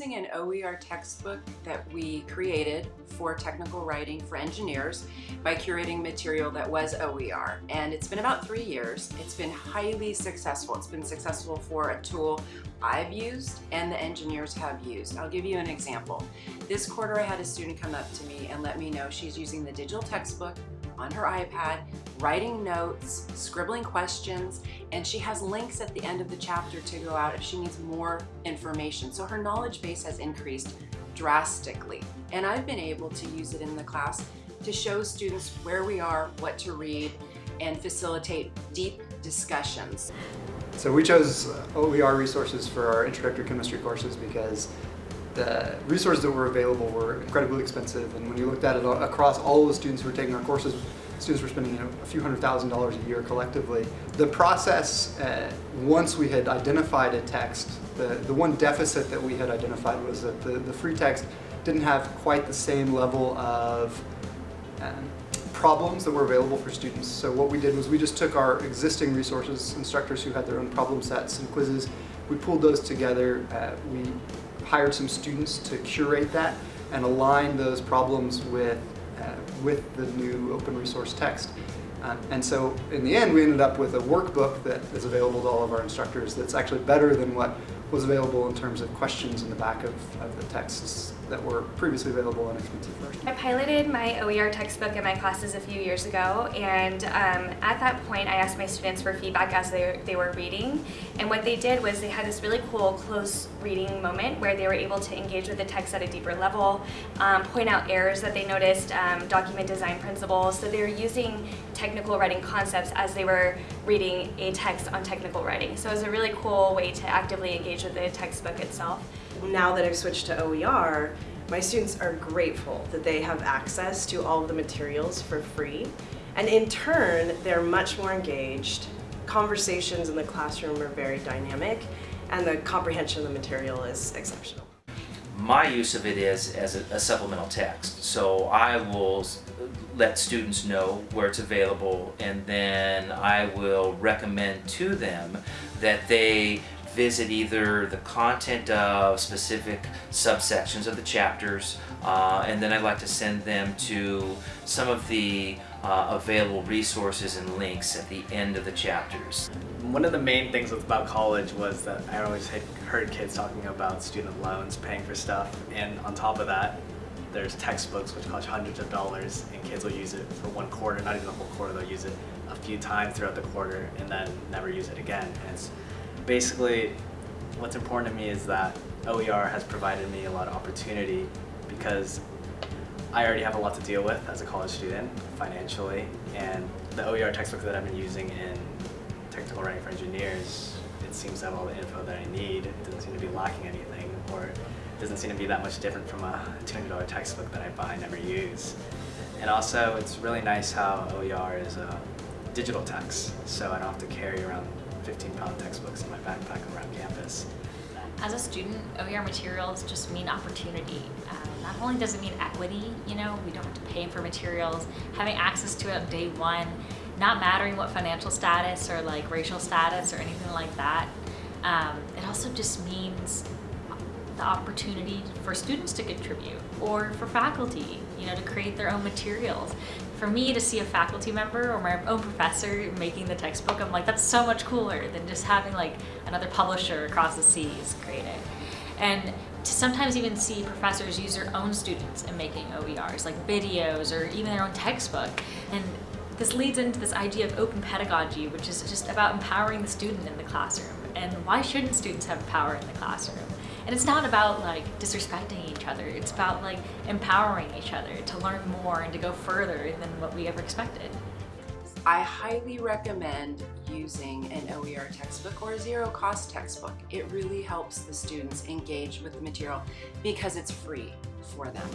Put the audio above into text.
using an OER textbook that we created for technical writing for engineers by curating material that was OER. And it's been about three years. It's been highly successful. It's been successful for a tool I've used and the engineers have used. I'll give you an example. This quarter I had a student come up to me and let me know she's using the digital textbook on her iPad, writing notes, scribbling questions, and she has links at the end of the chapter to go out if she needs more information. So her knowledge base has increased drastically. And I've been able to use it in the class to show students where we are, what to read, and facilitate deep discussions. So we chose OER resources for our introductory chemistry courses because the resources that were available were incredibly expensive and when you looked at it across all of the students who were taking our courses, students were spending you know, a few hundred thousand dollars a year collectively. The process, uh, once we had identified a text, the, the one deficit that we had identified was that the, the free text didn't have quite the same level of um, problems that were available for students. So what we did was we just took our existing resources, instructors who had their own problem sets and quizzes, we pulled those together, uh, we hired some students to curate that and align those problems with, with the new open resource text. Um, and so in the end we ended up with a workbook that is available to all of our instructors that's actually better than what was available in terms of questions in the back of, of the texts that were previously available in expensive versions. I piloted my OER textbook in my classes a few years ago and um, at that point I asked my students for feedback as they, they were reading and what they did was they had this really cool close reading moment where they were able to engage with the text at a deeper level, um, point out errors that they noticed, um, document design principles, so they were using technical writing concepts as they were reading a text on technical writing. So it was a really cool way to actively engage with the textbook itself now that I've switched to OER, my students are grateful that they have access to all of the materials for free. And in turn, they're much more engaged. Conversations in the classroom are very dynamic and the comprehension of the material is exceptional. My use of it is as a, a supplemental text. So I will let students know where it's available and then I will recommend to them that they visit either the content of specific subsections of the chapters uh, and then I'd like to send them to some of the uh, available resources and links at the end of the chapters. One of the main things about college was that I always heard kids talking about student loans, paying for stuff, and on top of that, there's textbooks which cost hundreds of dollars and kids will use it for one quarter, not even a whole quarter, they'll use it a few times throughout the quarter and then never use it again. And it's basically, what's important to me is that OER has provided me a lot of opportunity because I already have a lot to deal with as a college student financially and the OER textbook that I've been using in technical writing for engineers, it seems to have all the info that I need. It doesn't seem to be lacking anything or it doesn't seem to be that much different from a $200 textbook that I buy and never use. And also it's really nice how OER is a digital text so I don't have to carry around 15 pound textbooks in my backpack around campus. As a student, OER materials just mean opportunity. Um, not only does it mean equity, you know, we don't have to pay for materials, having access to it day one, not mattering what financial status or like racial status or anything like that. Um, it also just means the opportunity for students to contribute or for faculty, you know, to create their own materials. For me to see a faculty member or my own professor making the textbook, I'm like, that's so much cooler than just having like another publisher across the seas create it. And to sometimes even see professors use their own students in making OERs, like videos or even their own textbook. And this leads into this idea of open pedagogy, which is just about empowering the student in the classroom. And why shouldn't students have power in the classroom? And it's not about like disrespecting each other. It's about like empowering each other to learn more and to go further than what we ever expected. I highly recommend using an OER textbook or a zero cost textbook. It really helps the students engage with the material because it's free for them.